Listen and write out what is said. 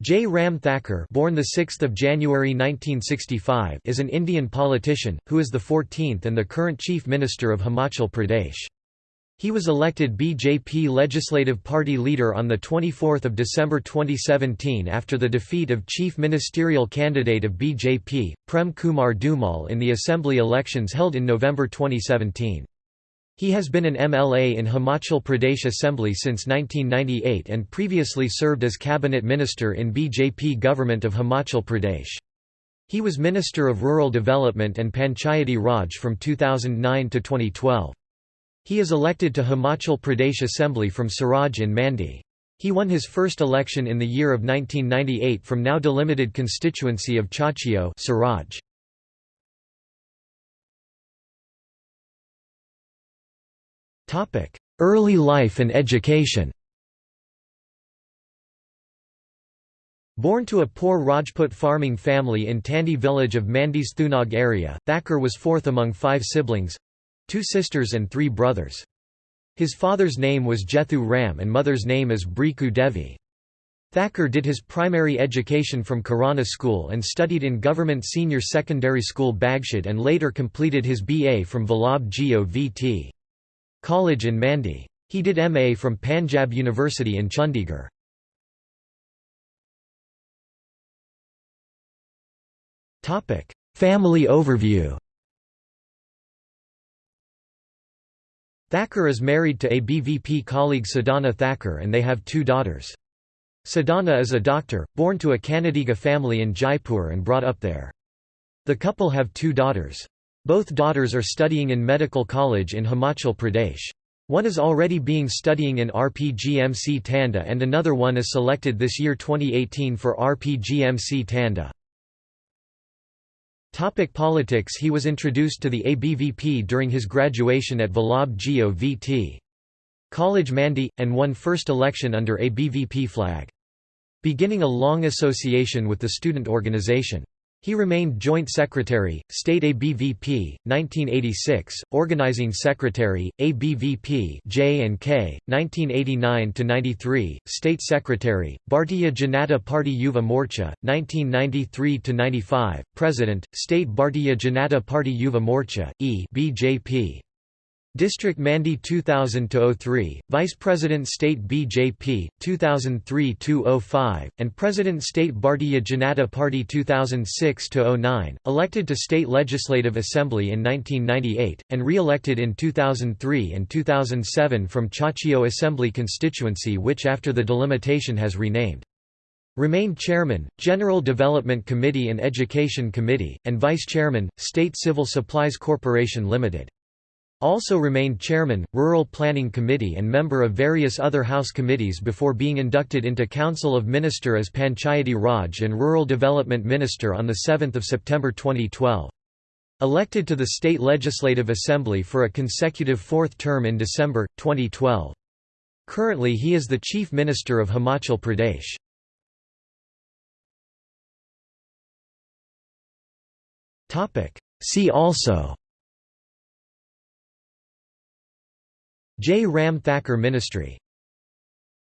Jai Ram Thakur born 6 January 1965 is an Indian politician, who is the 14th and the current Chief Minister of Himachal Pradesh. He was elected BJP Legislative Party leader on 24 December 2017 after the defeat of Chief Ministerial candidate of BJP, Prem Kumar Dhumal in the Assembly elections held in November 2017. He has been an MLA in Himachal Pradesh Assembly since 1998 and previously served as cabinet minister in BJP government of Himachal Pradesh. He was Minister of Rural Development and Panchayati Raj from 2009 to 2012. He is elected to Himachal Pradesh Assembly from Siraj in Mandi. He won his first election in the year of 1998 from now delimited constituency of Chachiot Siraj. Early life and education Born to a poor Rajput farming family in Tandi village of Mandi's Thunag area, Thakur was fourth among five siblings—two sisters and three brothers. His father's name was Jethu Ram and mother's name is Briku Devi. Thakur did his primary education from Karana School and studied in Government Senior Secondary School Bagshad and later completed his BA from Vallabh Geo VT. College in Mandi. He did MA from Panjab University in Chandigarh. Family overview Thakur is married to a BVP colleague Sadhana Thakur and they have two daughters. Sadhana is a doctor, born to a Kannadiga family in Jaipur and brought up there. The couple have two daughters. Both daughters are studying in medical college in Himachal Pradesh. One is already being studying in RPGMC Tanda and another one is selected this year 2018 for RPGMC Tanda. Topic politics He was introduced to the ABVP during his graduation at Vallabh Geo VT. College Mandi, and won first election under ABVP flag. Beginning a long association with the student organization. He remained Joint Secretary, State ABVP, 1986, Organizing Secretary, ABVP J&K, 1989–93, State Secretary, Bharatiya Janata Party Yuva Morcha, 1993–95, President, State Bharatiya Janata Party Yuva Morcha, E BJP. District Mandi 2000-03, Vice President State BJP, 2003-05, and President State Bharatiya Janata Party 2006-09, elected to State Legislative Assembly in 1998, and re-elected in 2003 and 2007 from Chachiot Assembly constituency which after the delimitation has renamed. Remained Chairman, General Development Committee and Education Committee, and Vice Chairman, State Civil Supplies Corporation Limited. Also remained chairman, Rural Planning Committee and member of various other House committees before being inducted into Council of Minister as Panchayati Raj and Rural Development Minister on 7 September 2012. Elected to the State Legislative Assembly for a consecutive fourth term in December, 2012. Currently he is the Chief Minister of Himachal Pradesh. See also Jai Ram Thakur Ministry